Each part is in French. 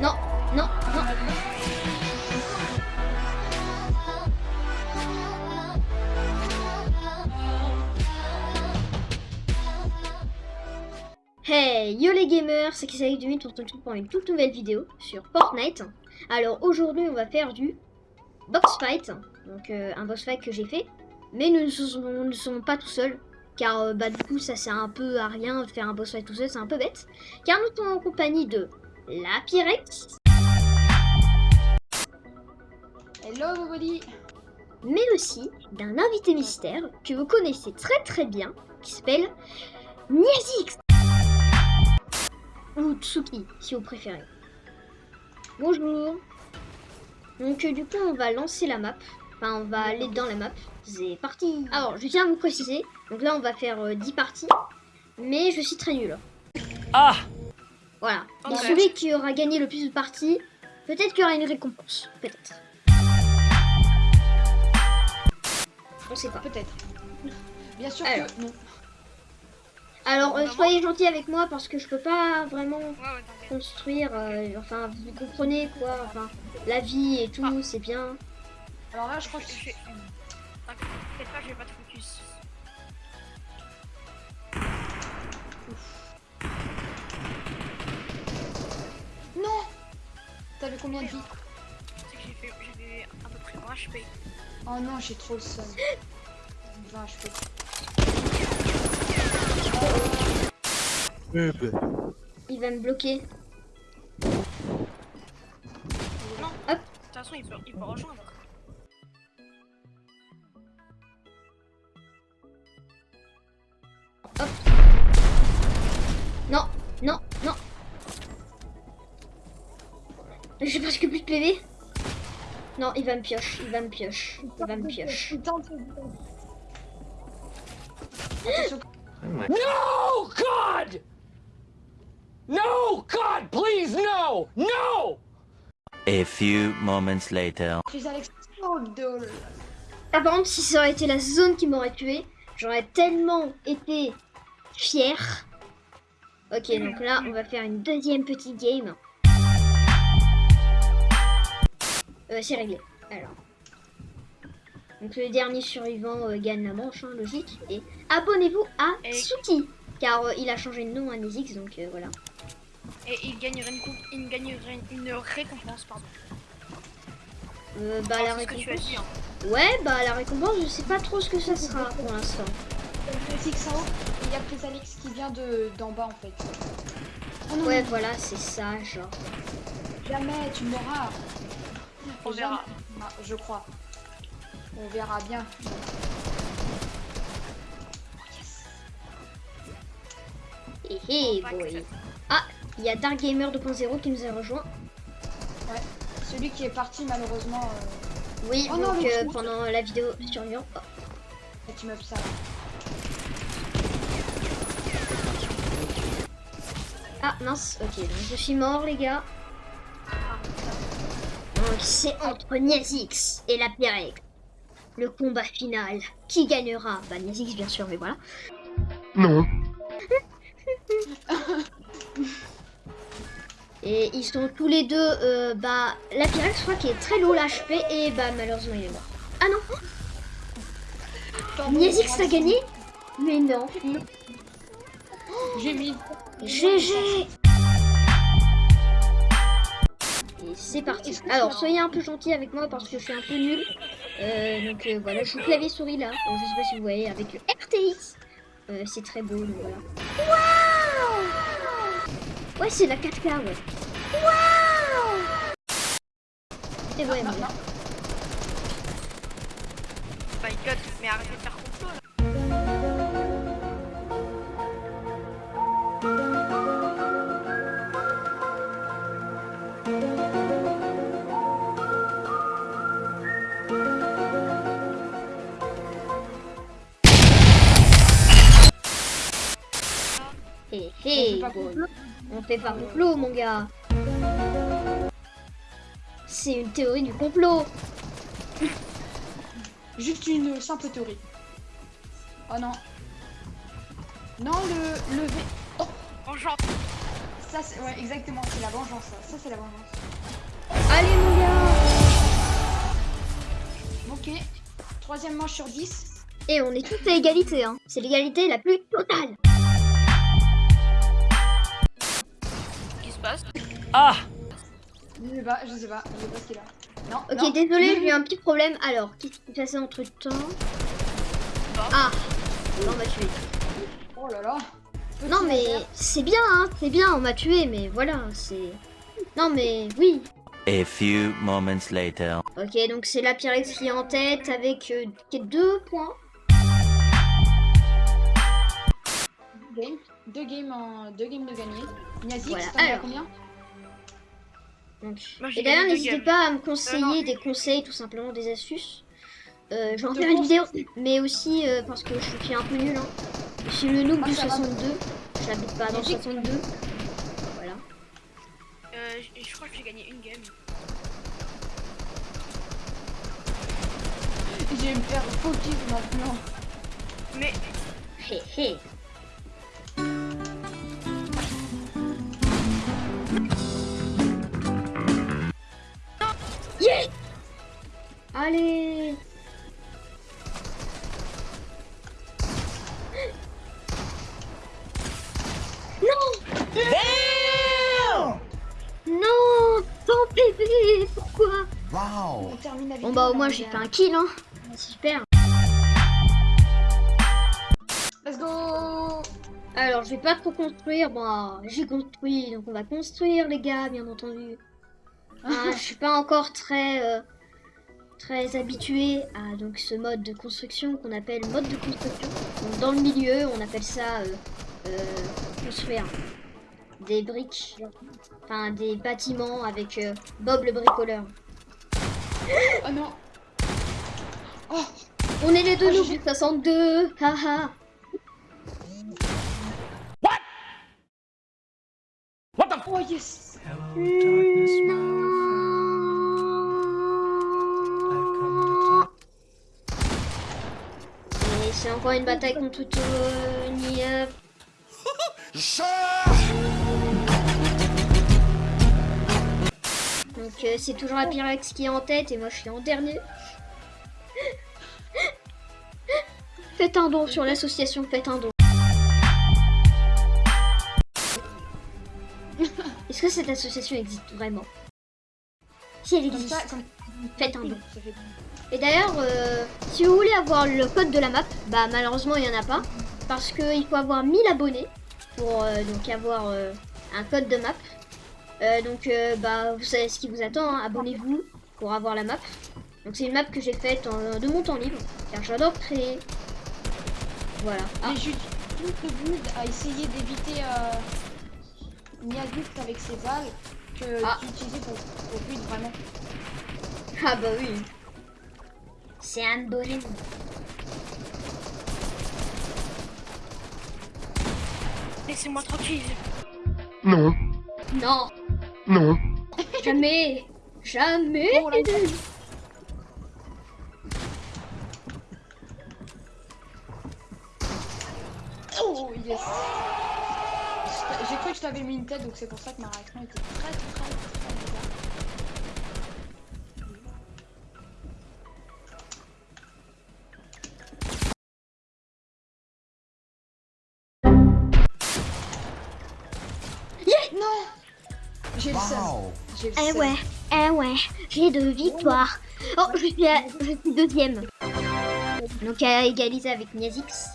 Non, non, non. Hey, yo les gamers, c'est Kisaïk du on se retrouve pour une toute nouvelle vidéo sur Fortnite. Alors aujourd'hui on va faire du box fight, donc euh, un box fight que j'ai fait, mais nous ne sommes pas tout seuls, car euh, bah du coup ça sert un peu à rien de faire un boss fight tout seul, c'est un peu bête, car nous sommes en compagnie de la Pyrex, Hello everybody mais aussi d'un invité mystère que vous connaissez très très bien, qui s'appelle Niazix ou Tsuki, si vous préférez. Bonjour. Donc euh, du coup, on va lancer la map. Enfin, on va aller dans la map. C'est parti. Alors, je tiens à vous préciser. Donc là, on va faire euh, 10 parties. Mais je suis très nulle. Ah Voilà. Et Ok. celui qui aura gagné le plus de parties, peut-être qu'il y aura une récompense. Peut-être. On sait pas. Peut-être. Bien sûr Alors. que non. Alors, euh, soyez gentils avec moi parce que je peux pas vraiment Ouais, ouais, t'inquiète. construire. euh, enfin, vous comprenez quoi. Enfin, la vie et tout, Ah. c'est bien. Alors là, je crois que Je- je- T'inquiète pas, je vais pas te focus. Non T'avais combien de vie j'ai fait, j'avais à peu près 20 HP. Oh non, j'ai trop le seum. 20 HP. Il va me bloquer. De toute façon, il peut, il peut rejoindre. Non, non, non. J'ai presque plus de PV. Non, il va me pioche, il va me pioche, il va me pioche. No, God! No, God, please, no! No! A few moments later. Oh. Ah par contre, si ça aurait été la zone qui m'aurait tué, j'aurais tellement été fier. Ok, donc là, on va faire une deuxième petite game. Euh, c'est réglé. Alors. Donc le dernier survivant euh, gagne la manche, hein, logique. Et abonnez-vous à Et- Suki, car euh, il a changé de nom à Nezix, donc euh, voilà. Et il gagnerait une, coupe, il gagnerait une récompense, pardon. Euh, bah Oh, la c'est ce que tu as récompense. dit. Hein. Ouais, bah la récompense, je sais pas trop ce que ça sera pour l'instant. Il y a Chrysalix qui vient de d'en bas en fait. Oh non, Ouais, voilà, c'est ça, genre. jamais tu mourras. On verra. Ah, je crois. On verra bien. Hé hé, Pas boy. Ah, il y a Dark Gamer 2.0 qui nous a rejoint. Celui qui est parti malheureusement. Euh, Oui, Oh donc euh, pendant la vidéo survivant. Oh. cet immeuble ça. Ah mince, ok, donc je suis mort les gars. Donc c'est entre Niazix et la Pyrex. Le combat final. Qui gagnera? Bah Niazix bien sûr, mais voilà. Non. Et ils sont tous les deux, euh, bah la Pyrex je crois qu'il est très low l'HP et bah malheureusement il est mort. Ah non, Niazix a gagné? Mais non, non. J'ai mis. GG c'est parti. Alors, soyez un peu gentils avec moi parce que je suis un peu nul. Euh, donc euh, voilà, je joue clavier souris là. Je sais pas si vous voyez avec le RTX. Euh, c'est très beau, donc voilà. Waouh Ouais, c'est la 4K, ouais. Non, voilà. non. My god, mais arrêtez de faire On fait pas complot. On fait pas complot, mon gars. C'est une théorie du complot. Juste une simple théorie. Oh non. Non, le, le V. Oh, genre, Ça, c'est ouais, exactement, c'est la vengeance. Ça, ça c'est la vengeance. Allez mon gars Ok. Troisième manche sur 10. Et on est tous à égalité, hein. C'est l'égalité la plus totale. Ah! Je sais pas, je sais pas, je sais pas ce qu'il a. Non. Ok, non. désolé, j'ai eu un petit problème. Alors, qu'est-ce qui s'est passé entre temps? Ah Non, on m'a tué. Oh là là. Petit Non, mais c'est bien, hein. C'est bien, on m'a tué, mais voilà, c'est. Non, mais oui. A few moments later. Ok, donc c'est la Pyrex qui est en tête avec euh, deux points. Deux games. Deux games, en... deux games de gagner. Niazik, Voilà, t'en as combien? Donc, Moi, j'ai et d'ailleurs, n'hésitez pas à me conseiller Euh, non. des conseils, tout simplement des astuces. Euh, je vais en faire une vidéo, mais aussi euh, parce que je suis un peu nul. Hein. Je suis le noob du ça va. 62. J'habite pas dans le Magique. 62. Voilà. euh, je, je crois que j'ai gagné une game. Je vais me faire focus maintenant. Mais Hé hé. Allez Non Non Ton bébé Pourquoi On termine la vidéo. Bon bah au moins j'ai fait un kill hein Super Let's go Alors, je vais pas trop construire. Bon, j'ai construit, donc on va construire, les gars, bien entendu. Ah, je suis pas encore très, euh, très habituée à donc ce mode de construction qu'on appelle mode de construction. Donc, dans le milieu, on appelle ça euh, euh, construire des briques, enfin des bâtiments avec euh, Bob le bricoleur. Oh non Oh On est les deux j'ai- du 62, haha. C'est encore une bataille contre Tony. euh, Donc euh, c'est toujours la Pyrex qui est en tête et moi je suis en dernier. Faites un don sur l'association, faites un don. Est-ce que cette association existe vraiment? Si elle existe, faites un don. Et d'ailleurs, euh, si vous voulez avoir le code de la map, bah malheureusement il n'y en a pas. Parce qu'il faut avoir 1000 abonnés pour euh, donc avoir euh, un code de map. Donc bah vous savez ce qui vous attend, hein, abonnez-vous pour avoir la map. Donc c'est une map que j'ai faite en- de mon temps libre, car j'adore créer. Voilà. Ah, Mais juste le build à essayer d'éviter Niazik avec ses balles que Ah. d'utiliser pour, pour build vraiment. ah bah oui. C'est un bonhomme. laissez-moi tranquille. Non. Non, Non. jamais, jamais. Oh là là. Oh yes J'ai cru que je t'avais mis une tête donc c'est pour ça que ma réaction était très très très très bizarre. Eh seum. ouais, eh ouais, j'ai deux victoires. Oh, je suis, à- je suis deuxième. Donc à égalité avec Niazix.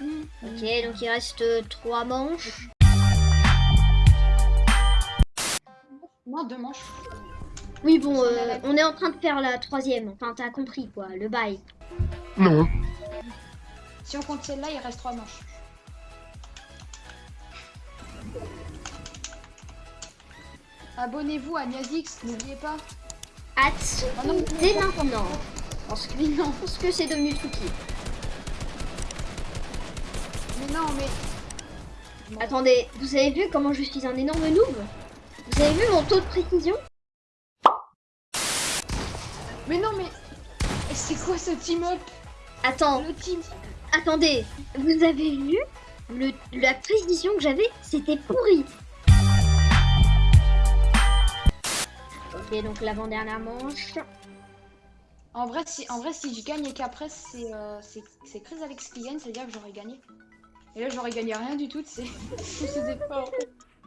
Ok, donc il reste trois manches. Non, deux manches. Oui, bon, euh, on est en train de faire la troisième. Enfin, t'as compris quoi, le bail. Non. Si on compte celle-là, il reste trois manches. Abonnez-vous à Niazix, n'oubliez pas. Hâte Ah non, dès maintenant. Parce que, non, parce que c'est devenu tricky. Mais non, mais. Attendez, vous avez vu comment je suis un énorme noob? Vous avez vu mon taux de précision? Mais non, mais. C'est quoi ce team-up Attends, Le team. attendez, vous avez vu? Le, la précision que j'avais, c'était pourri. Ok, donc l'avant-dernière manche. En vrai, si, en vrai, si je gagne et qu'après c'est euh, Chris Alex qui gagne, c'est-à-dire que j'aurais gagné. Et là, j'aurais gagné rien du tout, c'est ces efforts.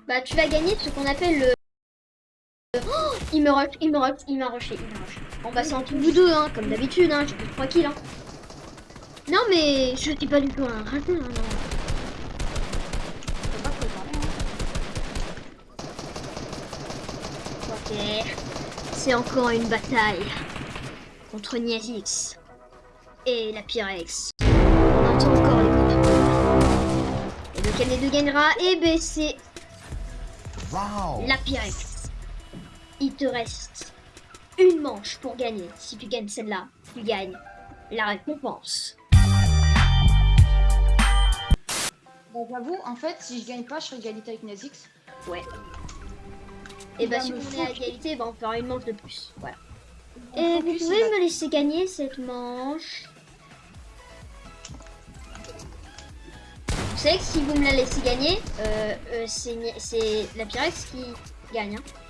Bah, tu vas gagner ce qu'on appelle le. Oh, il me rush, il me rush, il m'a rushé, il m'a rushé. En tout bout deux, hein, comme d'habitude, hein, j'ai plus de 3 kills, hein. Non, mais je suis pas du tout un ratin, hein, non. Hein. Ok. C'est encore une bataille contre Niazix et la Pyrex. On entend encore les coups. Et lequel des deux gagnera Eh ben c'est la Pyrex. Il te reste une manche pour gagner. Si tu gagnes celle-là, tu gagnes la récompense. Bon, j'avoue, en fait, si je gagne pas, je serai égalité avec Nazix. Ouais. Et bah va si me on est à égalité, bah on fera une manche de plus. Voilà. Et vous pouvez me laisser gagner cette manche. Vous savez que si vous me la laissez gagner, euh, euh, c'est la Pyrex qui gagne. hein.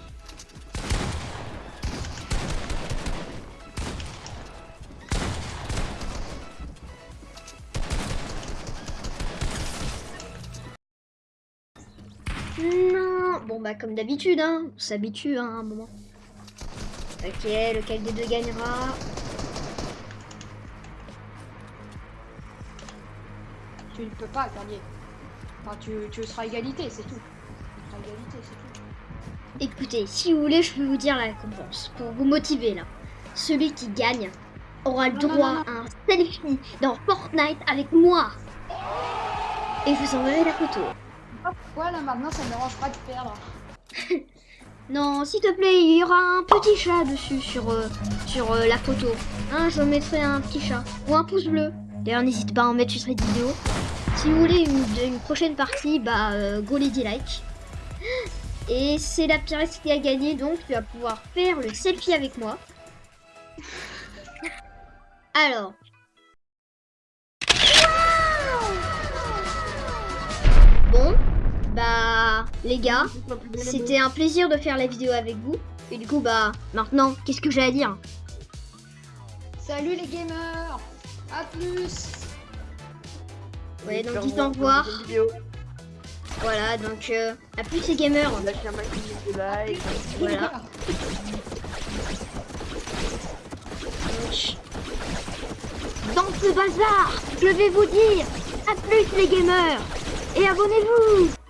Bah comme d'habitude, hein, on s'habitue hein, à un moment. Ok, lequel des deux gagnera Tu ne peux pas gagner. Enfin, tu, tu seras égalité, c'est tout. Tu seras égalité, c'est tout. Écoutez, si vous voulez, je peux vous dire la récompense. Pour vous motiver là. Celui qui gagne aura le Non, non, droit non, à un selfie dans Fortnite avec moi. Et je vous enverrai la photo. Pourquoi là maintenant ça me dérange pas de perdre Non, s'il te plaît, il y aura un petit chat dessus sur, euh, sur euh, la photo. Hein, je mettrai un petit chat. Ou un pouce bleu. D'ailleurs, n'hésitez pas à en mettre sur cette vidéo. Si vous voulez une, prochaine partie, bah, euh, go lady like. Et c'est la Pyrex qui a gagné, donc tu vas pouvoir faire le selfie avec moi. Alors. Bon, bah, les gars, c'était un plaisir de faire la vidéo avec vous. Et du coup, bah, maintenant, qu'est-ce que j'ai à dire? Salut les gamers À plus Ouais, donc dites au revoir. Voilà, donc, euh, à plus les gamers. Lâchez un maximum de like. Voilà. Dans ce bazar, je vais vous dire à plus les gamers et abonnez-vous